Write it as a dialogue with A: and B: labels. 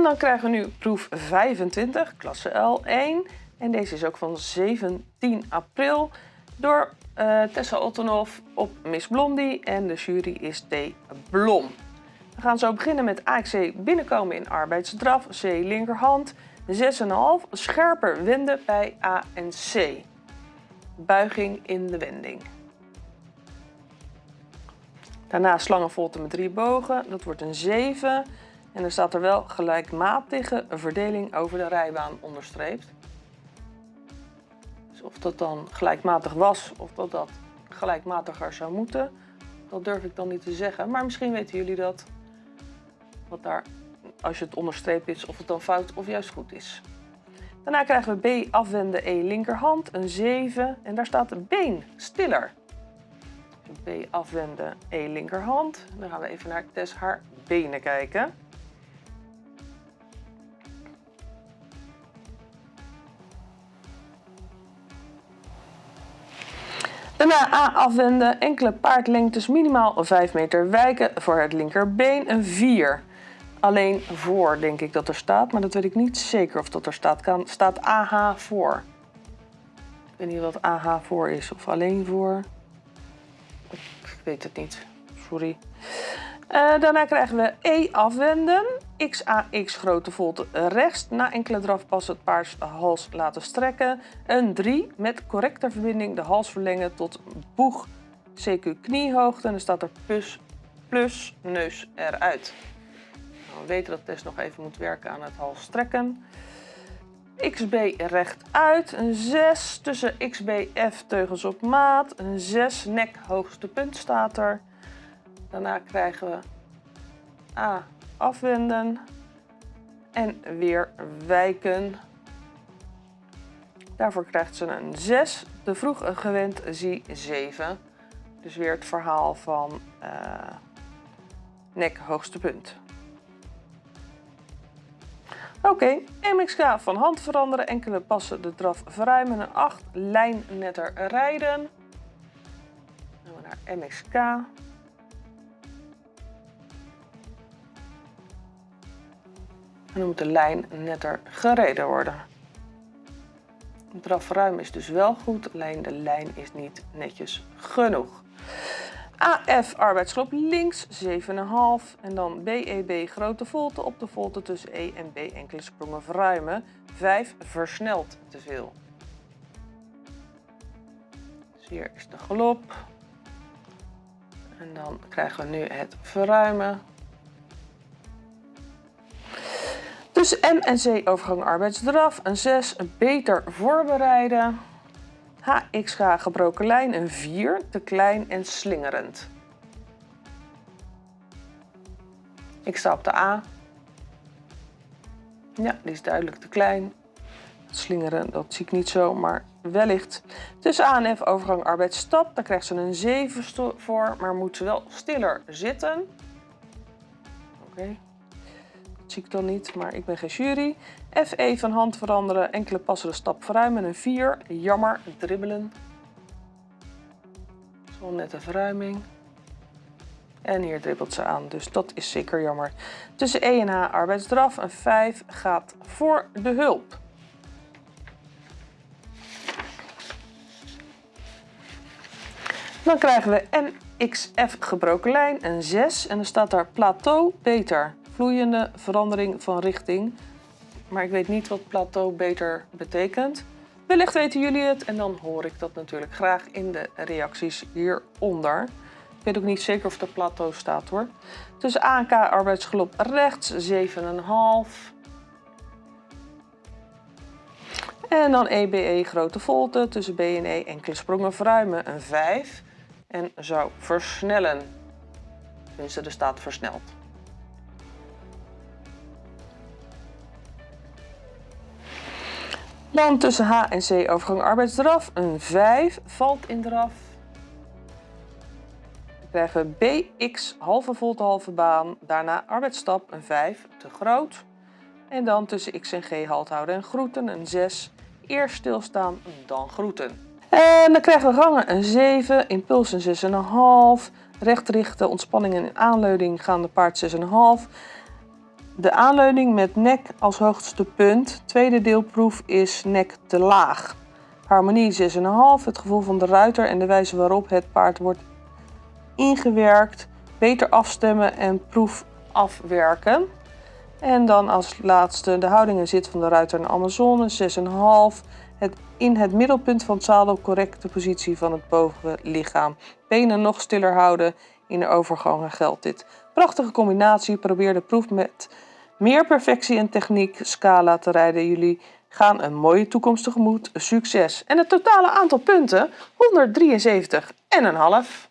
A: En dan krijgen we nu proef 25, klasse L1. En deze is ook van 17 april door uh, Tessa Ottenhoff op Miss Blondie. En de jury is D. Blom. We gaan zo beginnen met AXC binnenkomen in arbeidsdraf, C linkerhand. 6,5, scherper wenden bij A en C. Buiging in de wending. Daarna slangenvolte met drie bogen, dat wordt een 7. En er staat er wel gelijkmatige verdeling over de rijbaan onderstreept. Dus of dat dan gelijkmatig was of dat dat gelijkmatiger zou moeten, dat durf ik dan niet te zeggen. Maar misschien weten jullie dat, wat daar, als je het onderstreept is, of het dan fout of juist goed is. Daarna krijgen we B afwenden E linkerhand, een 7 en daar staat een been, stiller. B afwenden E linkerhand. Dan gaan we even naar Tess haar benen kijken. Daarna A afwenden, enkele paardlengtes minimaal 5 meter wijken voor het linkerbeen, een 4. Alleen voor denk ik dat er staat, maar dat weet ik niet zeker of dat er staat. Kan, staat AH voor. Ik weet niet wat AH voor is, of alleen voor. Ik weet het niet, sorry. Uh, daarna krijgen we E afwenden. XAX grote volte rechts. Na enkele drafpassen het paard hals laten strekken. Een 3 met correcte verbinding de hals verlengen tot boeg CQ kniehoogte. En dan staat er plus, plus neus eruit. Nou, we weten dat Tess nog even moet werken aan het hals strekken. XB rechtuit, een 6 tussen XBF teugels op maat, een 6 nek hoogste punt staat er. Daarna krijgen we A afwenden en weer wijken. Daarvoor krijgt ze een 6. Te vroeg gewend zie 7. Dus weer het verhaal van uh, nek hoogste punt. Oké, MXK van hand veranderen, enkele passen de draf verruimen, een 8, lijn netter rijden. Dan gaan we naar MXK. En dan moet de lijn netter gereden worden. Het drafruim is dus wel goed, alleen de lijn is niet netjes genoeg. AF arbeidsgroep links 7,5 en dan BEB grote volte op de volte tussen E en B enkele sprongen verruimen. 5 versnelt te veel. Dus hier is de galop. En dan krijgen we nu het verruimen. Dus M en C overgang arbeidsdraf, een 6, een beter voorbereiden. HXG gebroken lijn, een 4, te klein en slingerend. Ik sta op de A. Ja, die is duidelijk te klein. Slingeren, dat zie ik niet zo, maar wellicht. Tussen A en F overgang arbeidsstap, daar krijgt ze een 7 voor, maar moet ze wel stiller zitten. Oké zie ik dan niet, maar ik ben geen jury. FE van hand veranderen, enkele passen de stap verruimen, een 4. Jammer, dribbelen. Zo net een verruiming. En hier dribbelt ze aan, dus dat is zeker jammer. Tussen E en H arbeidsdraf, een 5 gaat voor de hulp. Dan krijgen we MXF gebroken lijn, een 6 en dan staat daar plateau beter vloeiende verandering van richting. Maar ik weet niet wat plateau beter betekent. Wellicht weten jullie het en dan hoor ik dat natuurlijk graag in de reacties hieronder. Ik weet ook niet zeker of er plateau staat hoor. Tussen ANK arbeidsgelop rechts 7,5. En dan EBE e, grote volte tussen B en E enkele sprongen verruimen een 5. En zou versnellen. Tenminste, er staat versneld. Dan tussen H en C overgang arbeidsdraf. Een 5 valt in draf. Dan krijgen we BX halve volte halve baan. Daarna arbeidsstap een 5 te groot. En dan tussen X en G halt houden en groeten een 6. Eerst stilstaan, dan groeten. En dan krijgen we gangen een 7, impuls een 6,5. Recht richten, ontspanning en aanleiding gaan de paard 6,5. De aanleuning met nek als hoogste punt. Tweede deelproef is nek te laag. Harmonie 6,5. Het gevoel van de ruiter en de wijze waarop het paard wordt ingewerkt. Beter afstemmen en proef afwerken. En dan als laatste de houding en zit van de ruiter en Amazone 6,5. Het in het middelpunt van het zadel correcte positie van het bovenlichaam. Benen nog stiller houden. In de overgangen geldt dit. Prachtige combinatie. Probeer de proef met meer perfectie en techniek scala te rijden. Jullie gaan een mooie toekomst tegemoet. Succes! En het totale aantal punten 173 en een half.